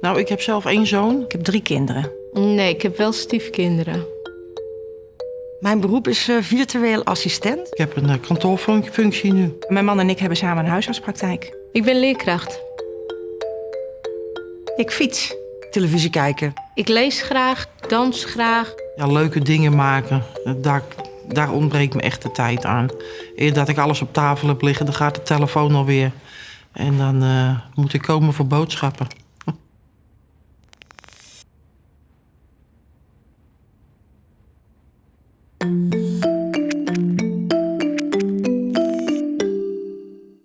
Nou, ik heb zelf één zoon. Ik heb drie kinderen. Nee, ik heb wel stiefkinderen. Mijn beroep is eh, virtueel assistent. Ik heb een uh, kantoorfunctie nu. Mijn man en ik hebben samen een huisartspraktijk. Ik ben leerkracht. Ik fiets. Televisie kijken. Ik lees graag, dans graag. Ja, leuke dingen maken. Daar, daar ontbreekt me echt de tijd aan. Eer dat ik alles op tafel heb liggen, dan gaat de telefoon alweer. En dan uh, moet ik komen voor boodschappen.